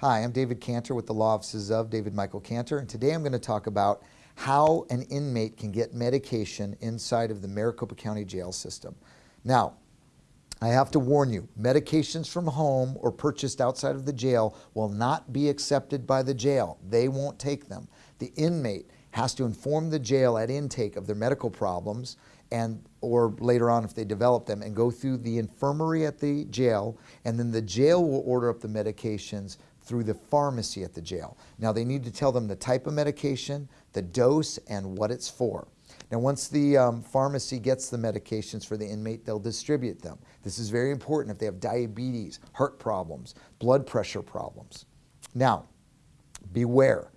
Hi, I'm David Cantor with the Law Offices of David Michael Cantor, and today I'm going to talk about how an inmate can get medication inside of the Maricopa County Jail System. Now, I have to warn you, medications from home or purchased outside of the jail will not be accepted by the jail. They won't take them. The inmate has to inform the jail at intake of their medical problems and or later on if they develop them and go through the infirmary at the jail and then the jail will order up the medications through the pharmacy at the jail. Now they need to tell them the type of medication, the dose, and what it's for. Now once the um, pharmacy gets the medications for the inmate, they'll distribute them. This is very important if they have diabetes, heart problems, blood pressure problems. Now, beware.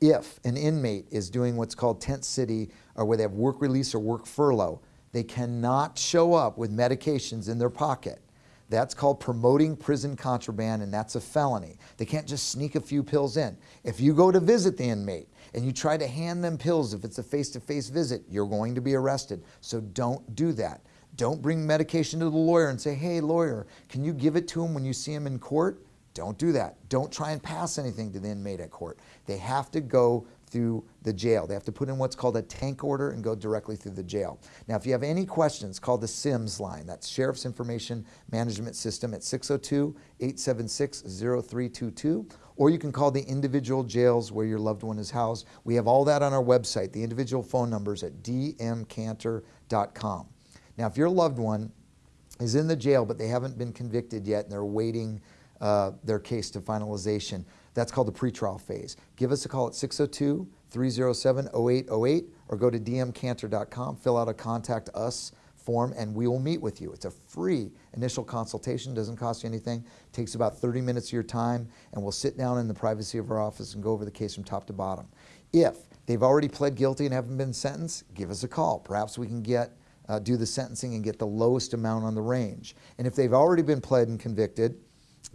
If an inmate is doing what's called tent city or where they have work release or work furlough, they cannot show up with medications in their pocket. That's called promoting prison contraband and that's a felony. They can't just sneak a few pills in. If you go to visit the inmate and you try to hand them pills if it's a face-to-face -face visit, you're going to be arrested. So don't do that. Don't bring medication to the lawyer and say, hey lawyer, can you give it to him when you see him in court? Don't do that. Don't try and pass anything to the inmate at court. They have to go through the jail. They have to put in what's called a tank order and go directly through the jail. Now, if you have any questions, call the SIMS line. That's Sheriff's Information Management System at 602-876-0322. Or you can call the individual jails where your loved one is housed. We have all that on our website, the individual phone numbers at dmcantor.com. Now, if your loved one is in the jail but they haven't been convicted yet and they're waiting uh, their case to finalization. That's called the pretrial phase. Give us a call at 602-307-0808 or go to dmcantor.com, fill out a contact us form and we will meet with you. It's a free initial consultation, doesn't cost you anything, takes about 30 minutes of your time and we'll sit down in the privacy of our office and go over the case from top to bottom. If they've already pled guilty and haven't been sentenced, give us a call. Perhaps we can get uh, do the sentencing and get the lowest amount on the range. And if they've already been pled and convicted,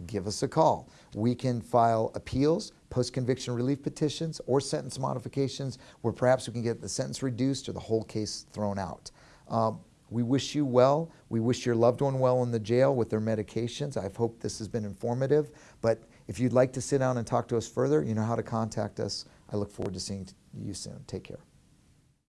give us a call. We can file appeals, post-conviction relief petitions, or sentence modifications where perhaps we can get the sentence reduced or the whole case thrown out. Um, we wish you well. We wish your loved one well in the jail with their medications. I hope this has been informative. But if you'd like to sit down and talk to us further, you know how to contact us. I look forward to seeing you soon. Take care.